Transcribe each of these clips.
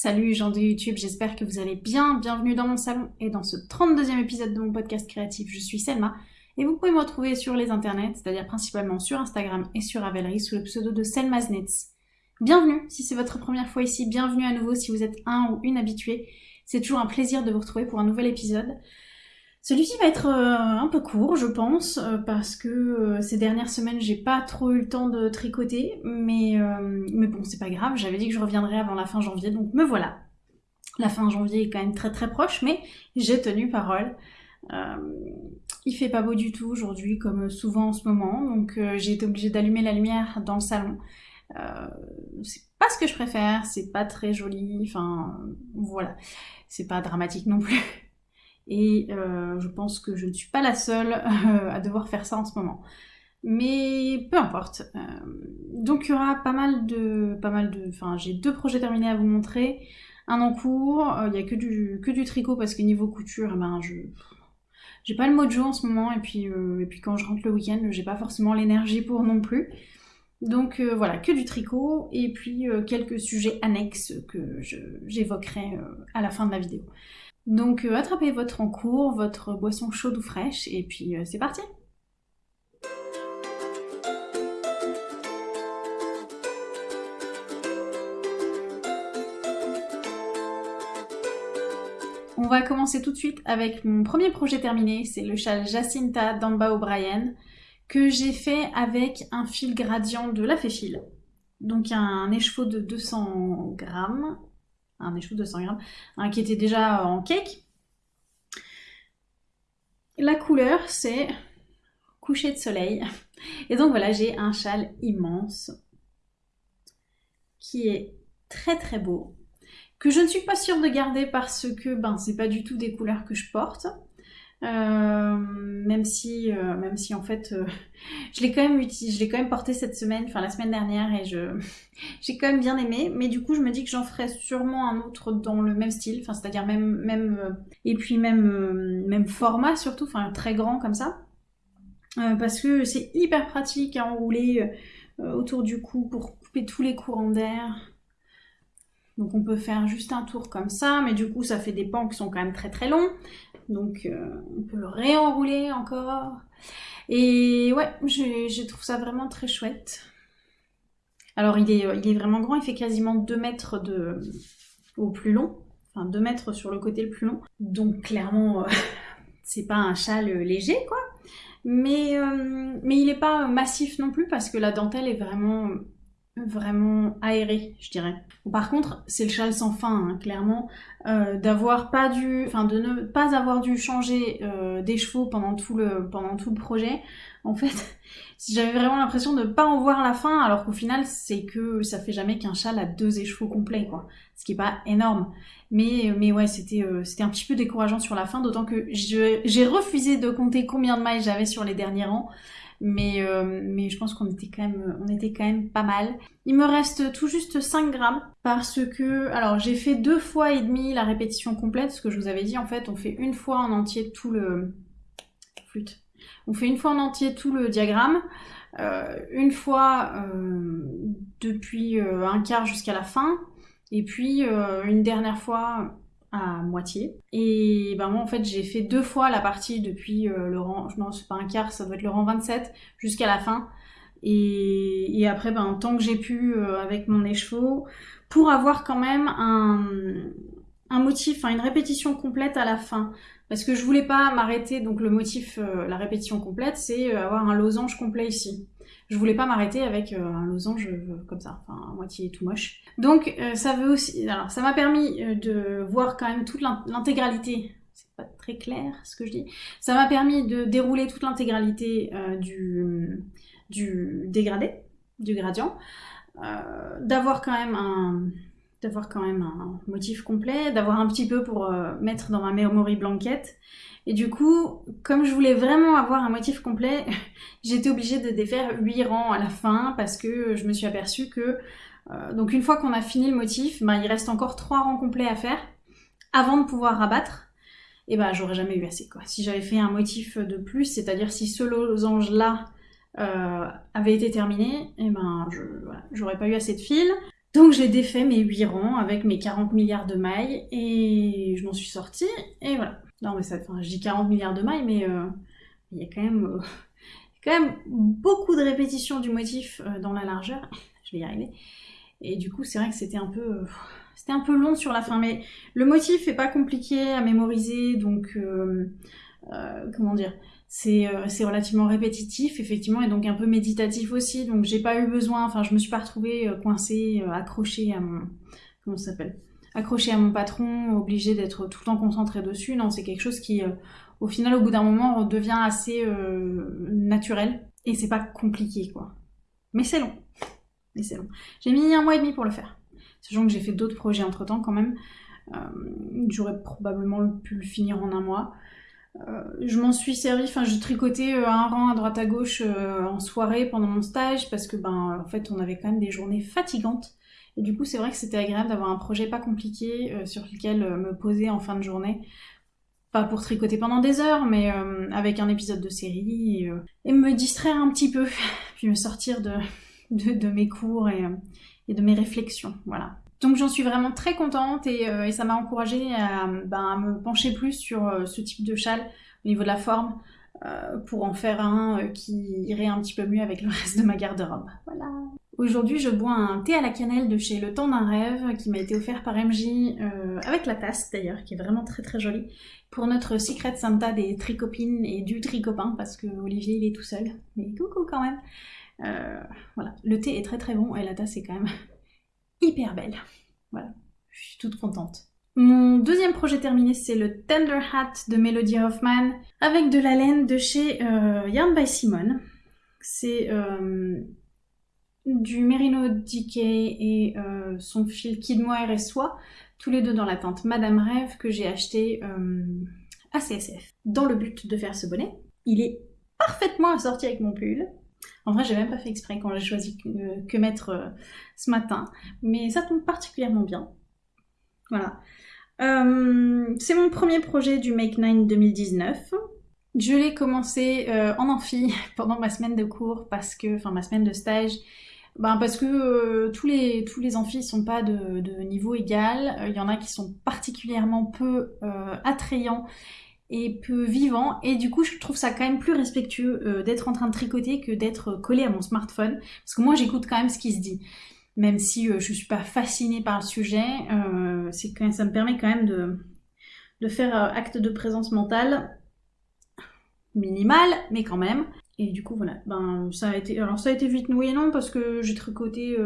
Salut gens de YouTube, j'espère que vous allez bien. Bienvenue dans mon salon et dans ce 32e épisode de mon podcast créatif. Je suis Selma et vous pouvez me retrouver sur les internets, c'est-à-dire principalement sur Instagram et sur Ravelry sous le pseudo de Selmaznets. Bienvenue si c'est votre première fois ici, bienvenue à nouveau si vous êtes un ou une habituée. C'est toujours un plaisir de vous retrouver pour un nouvel épisode. Celui-ci va être euh, un peu court, je pense, euh, parce que euh, ces dernières semaines, j'ai pas trop eu le temps de tricoter, mais, mais bon, c'est pas grave, j'avais dit que je reviendrais avant la fin janvier, donc me voilà. La fin janvier est quand même très très proche, mais j'ai tenu parole. il fait pas beau du tout aujourd'hui, comme souvent en ce moment, donc j'ai été obligée d'allumer la lumière dans le salon. c'est pas ce que je préfère, c'est pas très joli, enfin voilà, c'est pas dramatique non plus. Et euh, je pense que je ne suis pas la seule euh, à devoir faire ça en ce moment. Mais peu importe. Euh, donc il y aura pas mal de... Pas mal de enfin, j'ai deux projets terminés à vous montrer. Un en cours, il n'y a que du, que du tricot parce que niveau couture, eh ben, je... J'ai pas le mojo en ce moment et puis, et puis quand je rentre le week-end, j'ai pas forcément l'énergie pour non plus. Donc voilà, que du tricot et puis quelques sujets annexes que j'évoquerai à la fin de la vidéo. Donc euh, attrapez votre encours, votre boisson chaude ou fraîche, et puis euh, c'est parti On va commencer tout de suite avec mon premier projet terminé, c'est le châle Jacinta d'Amba O'Brien, que j'ai fait avec un fil gradient de la Féfil. Donc un écheveau de 200 grammes, un échou de 100 grammes, un qui était déjà en cake. La couleur, c'est coucher de soleil. Et donc voilà, j'ai un châle immense qui est très très beau, que je ne suis pas sûre de garder parce que ben c'est pas du tout des couleurs que je porte. Euh, même si, euh, même si en fait, euh, je l'ai quand même utilisé, je l'ai quand même porté cette semaine, enfin la semaine dernière, et je, j'ai quand même bien aimé. Mais du coup, je me dis que j'en ferai sûrement un autre dans le même style, enfin c'est-à-dire même, même, et puis même, même format surtout, enfin très grand comme ça, parce que c'est hyper pratique à enrouler autour du cou pour couper tous les courants d'air. Donc on peut faire juste un tour comme ça, mais du coup ça fait des pans qui sont quand même très très longs. Donc euh, on peut le réenrouler encore. Et ouais, je, trouve ça vraiment très chouette. Alors il est, vraiment grand, il fait quasiment 2 mètres de, au plus long. Enfin 2 mètres sur le côté le plus long. Donc clairement, euh, c'est pas un châle léger quoi. Mais, euh, mais il n'est pas massif non plus parce que la dentelle est vraiment vraiment aéré, je dirais. Par contre, c'est le châle sans fin, hein, clairement, euh, d'avoir pas dû, enfin de ne pas avoir dû changer euh, pendant tout le projet. En fait, j'avais vraiment l'impression de ne pas en voir la fin, alors qu'au final, c'est que ça fait jamais qu'un châle a deux écheveaux complets, quoi. Ce qui est pas énorme. Mais mais ouais, c'était euh, c'était un petit peu décourageant sur la fin, d'autant que j'ai refusé de compter combien de mailles j'avais sur les derniers rangs mais, euh, mais je pense qu'on était quand même était quand même pas mal. Il me reste tout juste 5 grammes parce que alors j'ai fait deux fois et demi la répétition complète, ce que je vous avais dit en fait on fait une fois en entier tout le flûte. On fait une fois en entier tout le diagramme, euh, une fois euh, depuis un quart jusqu'à la fin, et puis une dernière fois à moitié. Et ben moi en fait j'ai fait deux fois la partie depuis euh, le rang, non c'est pas un quart, ça doit être le rang 27 jusqu'à la fin. Et, après ben tant que j'ai pu euh, avec mon écheveau pour avoir quand même un, motif, enfin une répétition complète à la fin. Parce que je voulais pas m'arrêter, donc le motif, euh, la répétition complète, c'est avoir un losange complet ici je voulais pas m'arrêter avec euh, un losange euh, comme ça, enfin à moitié tout moche. Donc euh, ça veut aussi, alors ça m'a permis de voir quand même toute l'intégralité. C'est pas très clair ce que je dis. Ça m'a permis de dérouler toute l'intégralité du, du dégradé, du gradient, d'avoir quand même un d'avoir quand même un motif complet, d'avoir un petit peu pour mettre dans ma memory blanquette et du coup, comme je voulais vraiment avoir un motif complet, j'étais obligée de défaire 8 rangs à la fin parce que je me suis aperçue que euh, donc une fois qu'on a fini le motif, ben, il reste encore 3 rangs complets à faire avant de pouvoir rabattre. Et ben j'aurais jamais eu assez quoi. Si j'avais fait un motif de plus, c'est-à-dire si ce losange là euh, avait été terminé, et ben j'aurais pas eu assez de fil. Donc j'ai défait mes 8 rangs avec mes 40 milliards de mailles et je m'en suis sortie et voilà. Non mais ça, enfin, je dis 40 milliards de mailles mais euh, il y a quand même, euh, quand même beaucoup de répétitions du motif euh, dans la largeur. je vais y arriver. Et du coup c'est vrai que c'était un peu, c'était un peu long sur la fin mais le motif est pas compliqué à mémoriser donc comment dire euh, c'est relativement répétitif effectivement et donc un peu méditatif aussi. Donc j'ai pas eu besoin enfin je me suis pas retrouvée euh, coincée euh, accrochée à mon comment s'appelle? Accrochée à mon patron obligée d'être tout le temps concentrée dessus. Non c'est quelque chose qui au final au bout d'un moment devient assez naturel. Et c'est pas compliqué quoi. Mais c'est long. Mais c'est long. J'ai mis un mois et demi pour le faire. Sachant que j'ai fait d'autres projets entre temps quand même. J'aurais probablement pu le finir en un mois je m'en suis servi, enfin je tricotais euh, un rang à droite à gauche euh, en soirée pendant mon stage parce que ben en fait on avait quand même des journées fatigantes et du coup c'est vrai que c'était agréable d'avoir un projet pas compliqué sur lequel me poser en fin de journée pas pour tricoter pendant des heures, mais avec un épisode de série, et, me distraire un petit peu, puis me sortir de, de, mes cours et, et, de mes réflexions. Voilà. Donc j'en suis vraiment très contente et, euh, ça m'a encouragée ben, à, me pencher plus sur euh, ce type de châle au niveau de la forme euh, pour en faire un qui irait un petit peu mieux avec le reste de ma garde-robe. Voilà. Aujourd'hui je bois un thé à la cannelle de chez Le Temps d'un rêve qui m'a été offert par MJ avec la tasse d'ailleurs qui est vraiment très très jolie pour notre Secret Santa des tricopines et du tricopin parce que Olivier il est tout seul mais coucou quand même. voilà, le thé est très très bon et la tasse est quand même hyper belle. Voilà, je suis toute contente. Mon deuxième projet terminé, c'est le Tender Hat de Melody Hoffman avec de la laine de chez euh, Yarn by Simone. C'est euh, du Merino DK et euh, son fil Kid Mohair et Soie, tous les deux dans la teinte Madame Rêve que j'ai acheté à CSF dans le but de faire ce bonnet. Il est parfaitement assorti avec mon pull. En vrai, j'ai même pas fait exprès quand j'ai choisi que, mettre euh, ce matin, mais ça tombe particulièrement bien. Voilà. Euh, c'est mon premier projet du Make 9 2019. Je l'ai commencé euh, en amphi pendant ma semaine de cours parce que, enfin ma semaine de stage, ben parce que tous les tous les sont pas de niveau égal. Il y en a qui sont particulièrement peu attrayants et peu vivant. Et du coup je trouve ça quand même plus respectueux euh, d'être en train de tricoter que d'être collé à mon smartphone. Parce que moi j'écoute quand même ce qui se dit. Même si euh, je suis pas fascinée par le sujet euh, c'est quand ça me permet quand même de, de faire acte de présence mentale minimal mais quand même. Et du coup voilà. Ben ça a été alors ça a été vite noué non parce que j'ai tricoté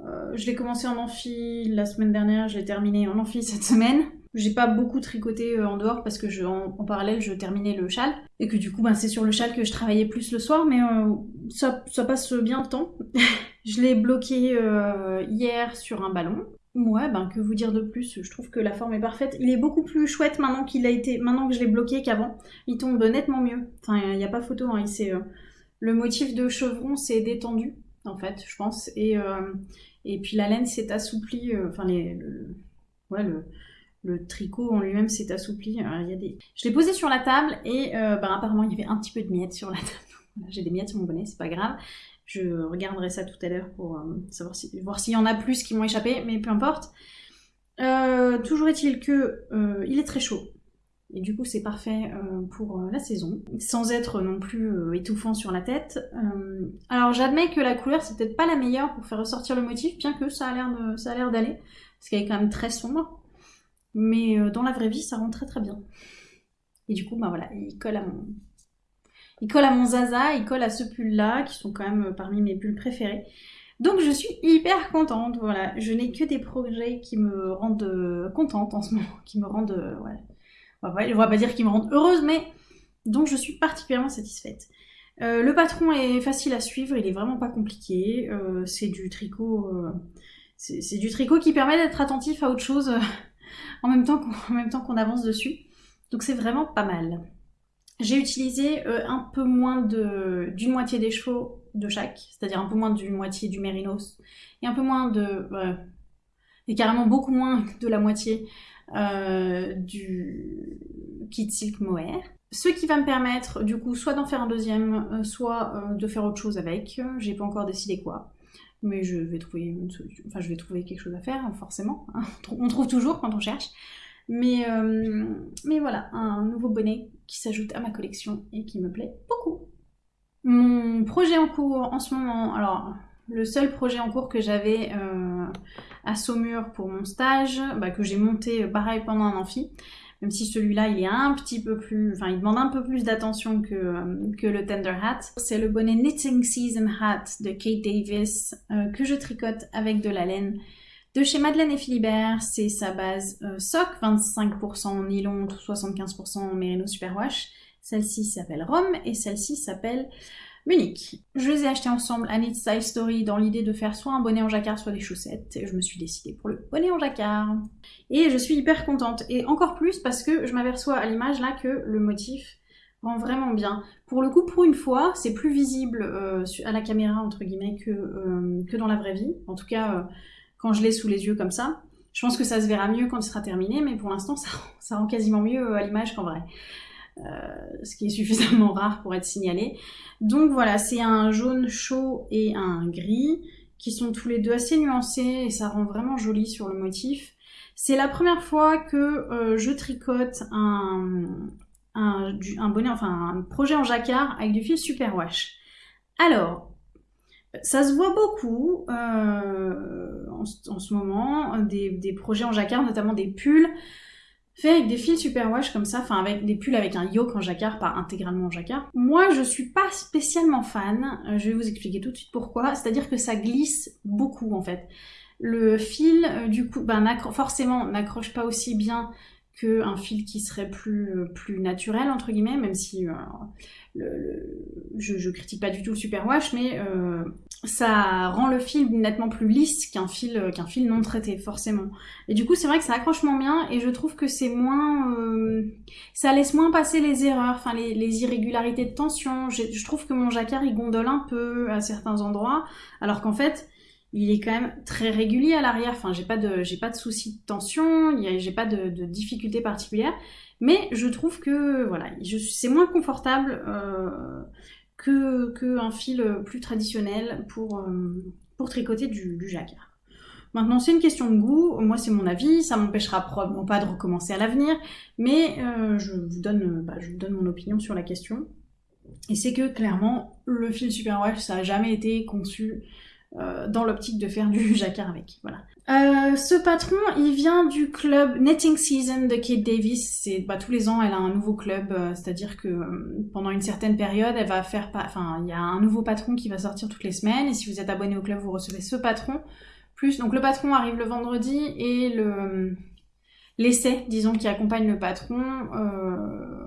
je l'ai commencé en amphi la semaine dernière, je l'ai terminé en amphi cette semaine. J'ai pas beaucoup tricoté euh, en dehors parce que je, en, parallèle je terminais le châle et que du coup ben, c'est sur le châle que je travaillais plus le soir mais euh, ça, ça, passe bien le temps. je l'ai bloqué euh, hier sur un ballon. Ouais, ben que vous dire de plus, je trouve que la forme est parfaite. Il est beaucoup plus chouette maintenant qu'il a été, maintenant que je l'ai bloqué qu'avant. Il tombe nettement mieux. Enfin, il n'y a pas photo, hein. il le motif de chevron s'est détendu en fait, je pense. Et, et puis la laine s'est assouplie, enfin les, ouais, le, le tricot en lui-même s'est assoupli. des... Je l'ai posé sur la table et euh, ben, apparemment il y avait un petit peu de miettes sur la table. J'ai des miettes sur mon bonnet, c'est pas grave. Je regarderai ça tout à l'heure pour euh, savoir si, voir s'il y en a plus qui m'ont échappé, mais peu importe. Euh, toujours est-il que il est très chaud. Et du coup, c'est parfait pour la saison, sans être non plus étouffant sur la tête. alors, j'admets que la couleur, c'est peut-être pas la meilleure pour faire ressortir le motif, bien que ça a l'air d'aller, parce qu'elle est quand même très sombre. Mais euh, dans la vraie vie, ça rend très très bien. Et du coup, bah voilà, il colle à mon... Il colle à mon Zaza, il colle à ce pull-là, qui sont quand même euh, parmi mes pulls préférés. Donc je suis hyper contente, voilà. Je n'ai que des projets qui me rendent euh, contente en ce moment, qui me rendent... On va, va pas dire qu'ils me rendent heureuse, mais... Donc je suis particulièrement satisfaite. le patron est facile à suivre, il est vraiment pas compliqué. c'est du tricot... c'est du tricot qui permet d'être attentif à autre chose en même temps qu'on avance dessus. Donc c'est vraiment pas mal. J'ai utilisé euh, un peu moins d'une moitié des chevaux de chaque, c'est-à-dire un peu moins d'une moitié du mérinos, et un peu moins de... et carrément beaucoup moins de la moitié euh, du kit silk mohair. Ce qui va me permettre du coup soit d'en faire un deuxième, euh, soit de faire autre chose avec, j'ai pas encore décidé quoi. Mais je vais trouver une solution. Enfin, je vais trouver quelque chose à faire, forcément. hein. On trouve toujours quand on cherche. Mais, euh, mais voilà, un nouveau bonnet qui s'ajoute à ma collection et qui me plaît beaucoup. Mon projet en cours en ce moment, alors le seul projet en cours que j'avais euh, à Saumur pour mon stage, bah, que j'ai monté euh, pareil pendant un amphi, même si celui-là il est un petit peu plus, enfin il demande un peu plus d'attention que, euh, que le Tender Hat. C'est le bonnet Knitting Season Hat de Kate Davis euh, que je tricote avec de la laine de chez Madeleine et Philibert. C'est sa base euh, sock, 25% nylon, 75% merino superwash. Celle-ci s'appelle Rome et celle-ci s'appelle Munich. Je les ai achetés ensemble à Knit Style Story dans l'idée de faire soit un bonnet en jacquard, soit des chaussettes. Et je me suis décidée pour le bonnet en jacquard. Et je suis hyper contente. Et encore plus parce que je m'aperçois à l'image là que le motif rend vraiment bien. Pour le coup, pour une fois, c'est plus visible euh, à la caméra, entre guillemets, que, euh, que dans la vraie vie. En tout cas, euh, quand je l'ai sous les yeux comme ça. Je pense que ça se verra mieux quand il sera terminé, mais pour l'instant, ça rend quasiment mieux à l'image qu'en vrai. Euh, ce qui est suffisamment rare pour être signalé. Donc voilà, c'est un jaune chaud et un gris qui sont tous les deux assez nuancés et ça rend vraiment joli sur le motif. C'est la première fois que euh, je tricote un, bonnet, enfin un projet en jacquard avec du fil superwash. Alors, ça se voit beaucoup euh, en, ce moment, des projets en jacquard, notamment des pulls fait avec des fils superwash comme ça, enfin avec des pulls avec un yoke en jacquard, pas intégralement en jacquard. Moi, je suis pas spécialement fan, euh, je vais vous expliquer tout de suite pourquoi, c'est-à-dire que ça glisse beaucoup en fait. Le fil, euh, du coup, ben, forcément, n'accroche pas aussi bien qu'un fil qui serait plus, euh, plus naturel, entre guillemets, même si je, je critique pas du tout le superwash, mais ça rend le fil nettement plus lisse qu'un fil, qu'un fil non traité, forcément. Et du coup, c'est vrai que ça accroche moins bien, et je trouve que c'est moins... Euh, ça laisse moins passer les erreurs, enfin les, irrégularités de tension. Je, trouve que mon jacquard, il gondole un peu à certains endroits, alors qu'en fait il est quand même très régulier à l'arrière. Enfin, j'ai pas de, j'ai pas de soucis de tension, j'ai pas de, de difficultés particulières. Mais je trouve que voilà, c'est moins confortable euh, que, que un fil plus traditionnel pour, euh, pour tricoter du, du jacquard. Maintenant, c'est une question de goût. Moi, c'est mon avis. Ça m'empêchera probablement pas de recommencer à l'avenir, mais euh, je vous donne, bah, je vous donne mon opinion sur la question. Et c'est que clairement, le fil Superwash, ça a jamais été conçu euh, dans l'optique de faire du jacquard avec. Voilà. Euh, ce patron, il vient du club Knitting Season de Kate Davis. C'est bah, tous les ans, elle a un nouveau club, euh, c'est-à-dire que euh, pendant une certaine période, elle va faire, enfin, il y a un nouveau patron qui va sortir toutes les semaines. Et si vous êtes abonné au club, vous recevez ce patron. Plus, donc le patron arrive le vendredi et le l'essai, disons, qui accompagne le patron,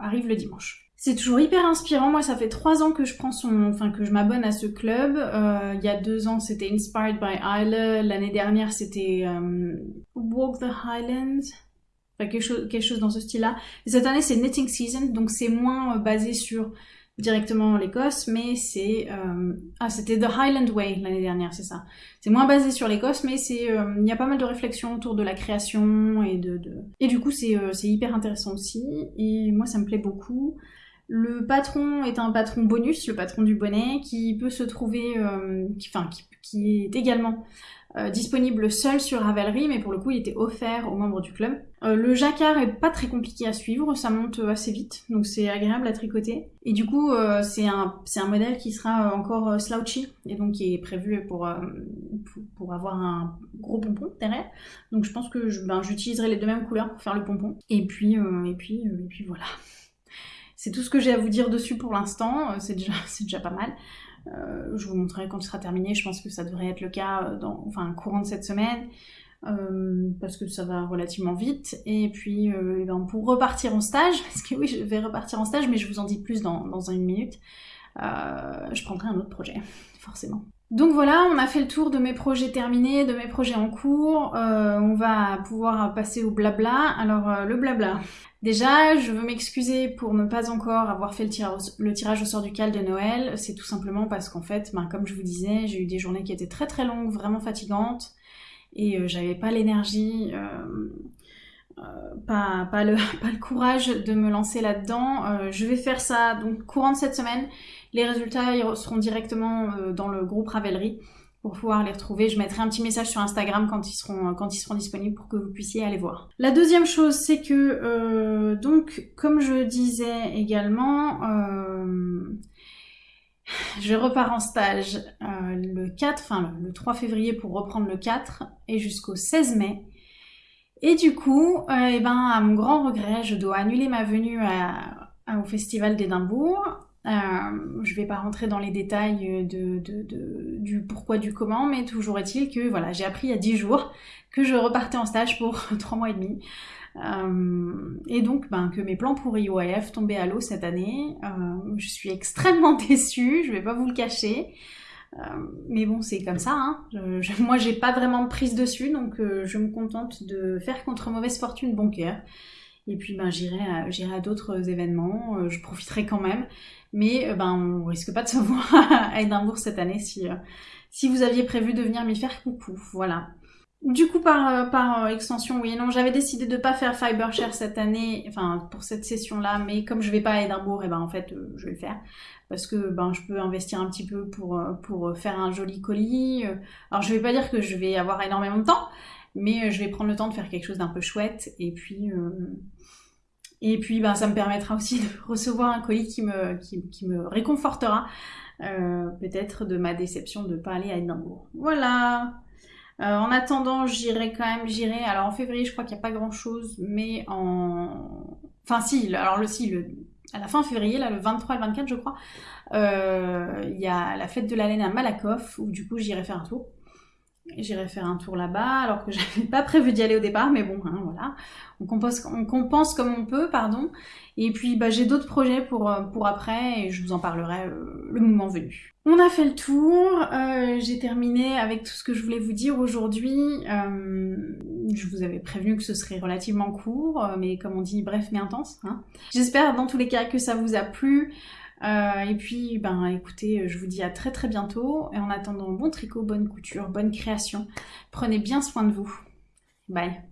arrive le dimanche. C'est toujours hyper inspirant. Moi, ça fait trois ans que je prends son, enfin que je m'abonne à ce club. Euh, il y a deux ans, c'était Inspired by Isla. L'année dernière, c'était euh, Walk the Highlands. Enfin, quelque chose, quelque chose dans ce style-là. Et cette année, c'est Knitting Season, donc c'est moins euh, basé sur directement l'Écosse, mais c'est euh... ah c'était The Highland Way l'année dernière, c'est ça. C'est moins basé sur l'Écosse, mais c'est euh, il y a pas mal de réflexions autour de la création et de, de... et du coup c'est euh, c'est hyper intéressant aussi et moi ça me plaît beaucoup. Le patron est un patron bonus, le patron du bonnet, qui peut se trouver, euh, qui, enfin, qui, qui, est également euh, disponible seul sur Ravelry, mais pour le coup, il était offert aux membres du club. Euh, le jacquard est pas très compliqué à suivre, ça monte assez vite, donc c'est agréable à tricoter. Et du coup, euh, c'est un, un modèle qui sera encore slouchy, et donc qui est prévu pour, pour, pour, avoir un gros pompon derrière. Donc je pense que j'utiliserai ben, les deux mêmes couleurs pour faire le pompon. Et puis, et puis, et puis voilà. C'est tout ce que j'ai à vous dire dessus pour l'instant, c'est déjà, pas mal. Euh, je vous montrerai quand ce sera terminé, je pense que ça devrait être le cas dans enfin, courant de cette semaine, euh, parce que ça va relativement vite. Et puis euh, et ben pour repartir en stage, parce que oui, je vais repartir en stage, mais je vous en dis plus dans, une minute, euh, je prendrai un autre projet, forcément. Donc voilà, on a fait le tour de mes projets terminés, de mes projets en cours. Euh, on va pouvoir passer au blabla. Alors euh, le blabla. Déjà, je veux m'excuser pour ne pas encore avoir fait le tirage, au sort du cal de Noël. C'est tout simplement parce qu'en fait, ben, comme je vous disais, j'ai eu des journées qui étaient très très longues, vraiment fatigantes, et euh, j'avais pas l'énergie. Euh, pas, le, courage de me lancer là-dedans. Euh, je vais faire ça donc courant de cette semaine. Les résultats seront directement euh, dans le groupe Ravelry pour pouvoir les retrouver. Je mettrai un petit message sur Instagram quand ils seront, disponibles pour que vous puissiez aller voir. La deuxième chose, c'est que, donc, comme je disais également, je repars en stage le 4, enfin le 3 février pour reprendre le 4 et jusqu'au 16 mai. Et du coup, euh, eh ben, à mon grand regret, je dois annuler ma venue au Festival d'Édimbourg. Euh, je vais pas rentrer dans les détails du pourquoi, du comment, mais toujours est-il que voilà, j'ai appris il y a 10 jours que je repartais en stage pour 3 mois et demi. Euh, et donc ben, que mes plans pour IOF tombaient à l'eau cette année. Je suis extrêmement déçue, je vais pas vous le cacher. Euh, mais bon, c'est comme ça. Hein. Je, moi, j'ai pas vraiment de prise dessus, donc je me contente de faire contre mauvaise fortune bon cœur. Et puis, ben, j'irai à, à d'autres événements. je profiterai quand même. Mais ben, on risque pas de se voir à Edimbourg cette année si, si vous aviez prévu de venir m'y faire coucou. Voilà. Du coup, par, euh, par euh, extension, oui non, j'avais décidé de pas faire Fibershare cette année, enfin pour cette session-là, mais comme je vais pas à Edimbourg, et eh ben en fait, euh, je vais le faire parce que ben je peux investir un petit peu pour pour faire un joli colis. Alors je vais pas dire que je vais avoir énormément de temps, mais je vais prendre le temps de faire quelque chose d'un peu chouette et puis et puis ben ça me permettra aussi de recevoir un colis qui me qui, me réconfortera peut-être de ma déception de pas aller à Edimbourg. Voilà. Euh, en attendant, j'irai quand même, j'irai. Alors en février, je crois qu'il n'y a pas grand chose, mais en. Enfin, si, alors le si, à la fin février, là, le 23 et le 24, je crois, euh, il y a la fête de la laine à Malakoff, où du coup, j'irai faire un tour. J'irai faire un tour là-bas, alors que j'avais pas prévu d'y aller au départ, mais bon, hein, voilà. On compense, on compense comme on peut, pardon. Et puis, bah, j'ai d'autres projets pour, euh, pour après, et je vous en parlerai euh, le moment venu. On a fait le tour, euh, j'ai terminé avec tout ce que je voulais vous dire aujourd'hui. je vous avais prévenu que ce serait relativement court, mais comme on dit, bref mais intense. Hein. J'espère dans tous les cas que ça vous a plu. Euh, et puis, ben, écoutez, je vous dis à très très bientôt. Et en attendant, bon tricot, bonne couture, bonne création. Prenez bien soin de vous. Bye.